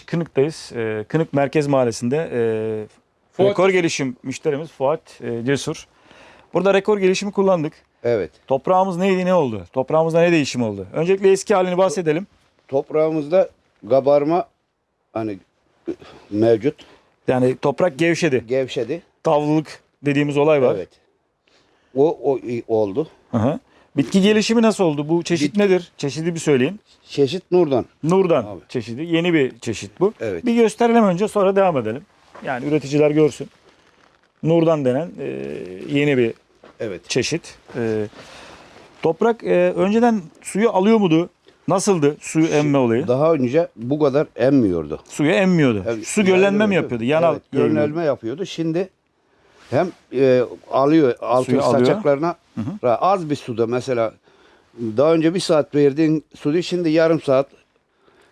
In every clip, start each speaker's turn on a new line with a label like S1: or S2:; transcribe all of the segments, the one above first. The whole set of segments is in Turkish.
S1: Kınık'tayız. Ee, Kınık Merkez Mahallesi'nde e,
S2: Fuat
S1: rekor gelişim müşterimiz Fuat e, Cesur. Burada rekor gelişimi kullandık.
S3: Evet.
S1: Toprağımız neydi ne oldu? Toprağımızda ne değişim oldu? Öncelikle eski halini bahsedelim.
S3: Toprağımızda kabarma hani mevcut.
S1: Yani toprak gevşedi.
S3: Gevşedi.
S1: Tavlılık dediğimiz olay var.
S3: Evet. O, o oldu.
S1: Hı hı. Bitki gelişimi nasıl oldu? Bu çeşit
S3: Bit-
S1: nedir? Çeşidi bir söyleyin.
S3: Çeşit Nur'dan.
S1: Nurdan
S3: Abi.
S1: çeşidi. Yeni bir çeşit bu.
S3: Evet.
S1: Bir gösterelim önce sonra devam edelim. Yani üreticiler görsün. Nurdan denen e, yeni bir
S3: Evet.
S1: çeşit. E, toprak e, önceden suyu alıyor muydu? Nasıldı suyu emme olayı?
S3: Daha önce bu kadar emmiyordu.
S1: Suyu emmiyordu.
S3: Evet,
S1: Su göllenme mi yapıyordu? Yanal
S3: evet, göllenme yapıyordu. Şimdi hem e, alıyor altın
S1: Suyu alıyor.
S3: saçaklarına az bir suda mesela daha önce bir saat verdiğin suyu şimdi yarım saat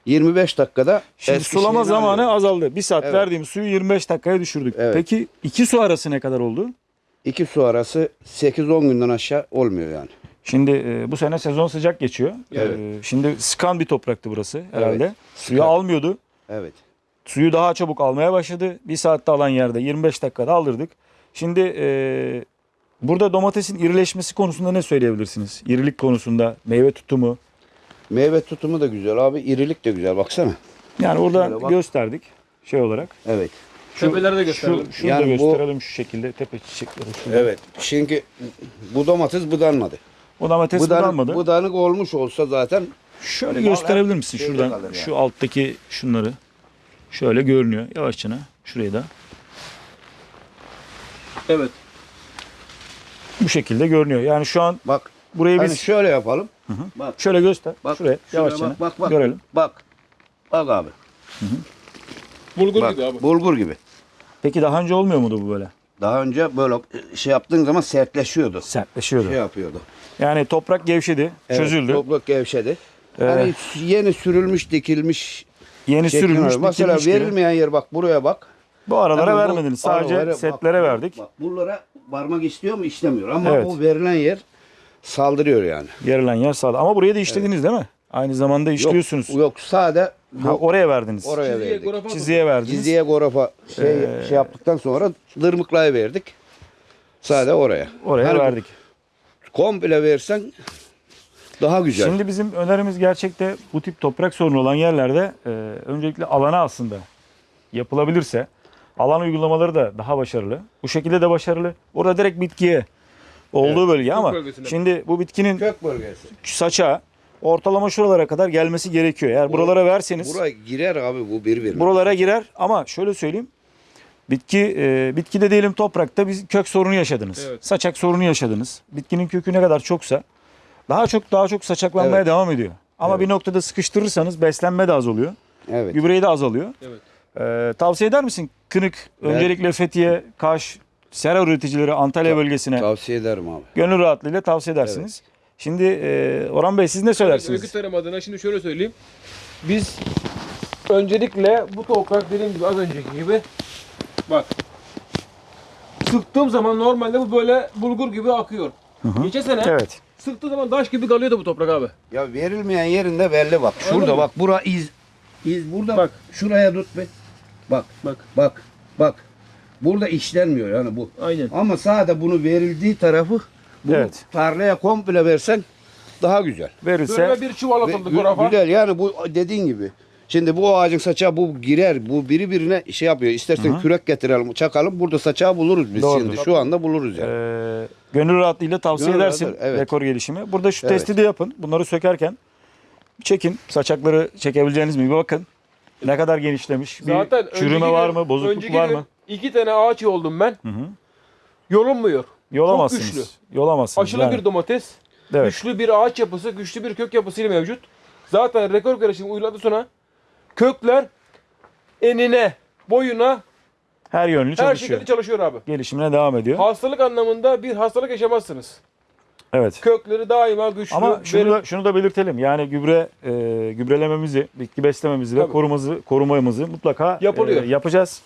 S3: 25 dakikada
S1: Şimdi
S3: eski
S1: sulama
S3: şeyini
S1: zamanı
S3: alıyor.
S1: azaldı. Bir saat
S3: Evet.
S1: verdiğimiz suyu 25 dakikaya düşürdük.
S3: Evet.
S1: Peki iki su arası ne kadar oldu?
S3: İki su arası 8-10 günden aşağı olmuyor yani.
S1: Şimdi e, bu sene sezon sıcak geçiyor.
S3: Evet.
S1: E, şimdi sıkan bir topraktı burası herhalde.
S3: Evet,
S1: Suyu
S3: sıkan.
S1: almıyordu.
S3: Evet.
S1: Suyu daha çabuk almaya başladı. Bir saatte alan yerde 25 dakikada aldırdık. Şimdi e, burada domatesin irileşmesi konusunda ne söyleyebilirsiniz? İrilik konusunda, meyve tutumu.
S3: Meyve tutumu da güzel abi. irilik de güzel baksana.
S1: Yani orada
S3: bak.
S1: gösterdik şey olarak.
S3: Evet.
S2: Tepeleri de
S1: Şu,
S2: gösterelim.
S1: şunu
S3: Yani
S1: da
S3: bu-
S1: gösterelim şu şekilde tepe çiçekleri. şurada.
S3: Evet. Çünkü bu domates budanmadı.
S1: O domates
S3: Budanık,
S1: budanmadı.
S3: budanık olmuş olsa zaten
S1: Şöyle gösterebilir misin şuradan?
S3: yani.
S1: Şu alttaki şunları. Şöyle görünüyor yavaşça. Şurayı da.
S2: Evet.
S1: Bu şekilde görünüyor. Yani şu an
S3: bak
S1: burayı
S3: hani
S1: biz
S3: şöyle yapalım. Bak
S1: şöyle göster.
S3: bak
S1: Şuraya
S3: şuraya
S1: yavaşça
S3: bak, bak, bak.
S1: görelim.
S3: Bak. Bak abi.
S2: Bulgur
S3: Bak,
S2: gibi abi.
S3: bulgur gibi.
S1: Peki daha önce olmuyor muydu bu böyle?
S3: Daha önce böyle şey yaptığın zaman sertleşiyordu.
S1: Sertleşiyordu.
S3: Şey yapıyordu.
S1: Yani toprak gevşedi,
S3: Evet,
S1: çözüldü.
S3: Toprak gevşedi.
S1: Ee,
S3: Hani yeni sürülmüş, dikilmiş.
S1: Yeni sürülmüş,
S3: var. Mesela
S1: dikilmiş gibi.
S3: verilmeyen yer bak buraya bak.
S1: Bu aralara
S3: bu
S1: vermediniz. Sadece
S3: aralara
S1: setlere
S3: bak,
S1: verdik.
S3: Bak, buralara varmak istiyor mu? İstemiyor. Ama
S1: Evet.
S3: o verilen yer saldırıyor yani.
S1: Verilen yer sağda. Ama buraya da işlediniz değil mi? Aynı zamanda işliyorsunuz.
S3: Yok, yok sade bu
S1: Ha, oraya verdiniz.
S3: oraya
S2: Çizgiye
S3: verdik.
S2: gorafa
S1: Çizgiye verdiniz.
S3: Diziye gorafa şey,
S1: Ee,
S3: şey yaptıktan sonra dırmıklaya verdik. Sade oraya.
S1: Oraya
S3: Hani
S1: verdik.
S3: Komple versen daha güzel.
S1: Şimdi bizim önerimiz gerçekte bu tip toprak sorunu olan yerlerde e, öncelikle alana aslında yapılabilirse alan uygulamaları da daha başarılı. Bu şekilde de başarılı. Orada direkt bitkiye olduğu bölge ama
S2: bölgesine.
S1: şimdi bu bitkinin
S3: kök bölgesi.
S1: saça ortalama şuralara kadar gelmesi gerekiyor. Eğer buralara verseniz
S3: Buraya girer abi bu bir bir.
S1: buralara girer ama şöyle söyleyeyim. Bitki e, bitkide diyelim toprakta bir kök sorunu yaşadınız.
S2: Evet.
S1: Saçak sorunu yaşadınız. Bitkinin kökü ne kadar çoksa daha çok daha çok saçaklanmaya
S3: Evet.
S1: devam ediyor. Ama
S3: Evet.
S1: bir noktada sıkıştırırsanız beslenme de azalıyor.
S3: Evet.
S1: Gübreyi de azalıyor.
S2: Evet.
S1: Ee, tavsiye eder misin? Kınık,
S3: Evet.
S1: öncelikle Fethiye, Kaş, sera üreticileri Antalya
S3: Ta-
S1: bölgesine
S3: Tavsiye ederim abi.
S1: gönül rahatlığıyla tavsiye edersiniz. Şimdi e, Orhan Bey siz ne
S2: Öykü
S1: söylersiniz?
S2: tarım adına şimdi şöyle söyleyeyim. Biz öncelikle bu toprak dediğim gibi az önceki gibi bak sıktığım zaman normalde bu böyle bulgur gibi akıyor. Geçen sene
S1: Evet.
S2: sıktığı zaman taş gibi kalıyordu bu toprak abi.
S3: Ya verilmeyen yerinde belli bak. Şurada bak. Bura iz. İz burada.
S2: Bak.
S3: Şuraya tut be. Bak.
S2: Bak.
S3: Bak. Bak. Burada işlenmiyor yani bu.
S2: Aynen.
S3: Ama sade bunu verildiği tarafı bunu
S1: Evet.
S3: tarlaya komple versen daha güzel.
S1: Verirse
S2: Böyle bir çuval atıldı gorafa.
S3: Güzel yani bu dediğin gibi. Şimdi bu ağacın saçağı bu girer. Bu biri birine şey yapıyor. İstersen kürek getirelim, çakalım. Burada saçağı buluruz biz
S1: Doğrudur.
S3: şimdi. Şu anda buluruz yani.
S1: e, gönül rahatlığıyla tavsiye
S3: Gönül
S1: edersin
S3: rahatlığı, evet.
S1: rekor gelişimi. Burada şu
S3: Evet.
S1: testi de yapın. Bunları sökerken çekin. Saçakları çekebileceğiniz mi? Bir bakın. Ne kadar genişlemiş. Bir
S2: Zaten
S1: çürüme
S2: önceki
S1: var
S2: gün-
S1: mı? Bozukluk
S2: önceki
S1: var
S2: gün
S1: mı?
S2: İki tane ağaç yoldum ben.
S1: Hı hı.
S2: Yolunmuyor.
S1: Yolamazsınız.
S2: güçlü.
S1: Yolamazsınız.
S2: Aşılı
S1: yani.
S2: bir domates.
S1: Evet.
S2: Güçlü bir ağaç yapısı, güçlü bir kök yapısıyla mevcut. Zaten rekor karışımı uyguladı sonra kökler enine, boyuna
S1: Her yönlü
S2: her
S1: çalışıyor.
S2: şekilde çalışıyor abi.
S1: Gelişimine devam ediyor.
S2: Hastalık anlamında bir hastalık yaşamazsınız.
S1: Evet.
S2: Kökleri daima güçlü.
S1: Ama şunu
S2: verim-
S1: da, şunu da belirtelim. Yani gübre e, gübrelememizi, bitki beslememizi ve
S2: Tabii.
S1: korumamızı, korumamızı mutlaka
S2: Yapılıyor.
S1: e, yapacağız.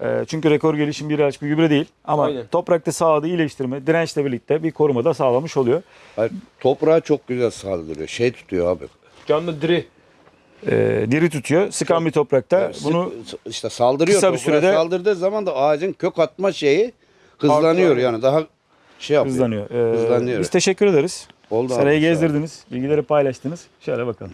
S1: E, çünkü rekor gelişim bir ilaç bir gübre değil. Ama
S2: Aynen.
S1: toprakta sağlığı iyileştirme, dirençle birlikte bir koruma da sağlamış oluyor.
S3: Hayır, toprağı çok güzel saldırıyor. Şey tutuyor abi.
S2: Canlı diri.
S1: e, diri tutuyor. Sıkan bir toprakta
S3: Yani
S1: bunu
S3: işte saldırıyor.
S1: kısa bir sürede-
S3: saldırdığı zaman da ağacın kök atma şeyi hızlanıyor
S2: Artıyor.
S3: yani daha şey yapıyor.
S1: hızlanıyor. E,
S3: Hızlanıyor.
S1: Biz teşekkür ederiz.
S3: Oldu abi,
S1: Serayı
S3: sağ ol.
S1: gezdirdiniz. Bilgileri paylaştınız. Şöyle bakalım.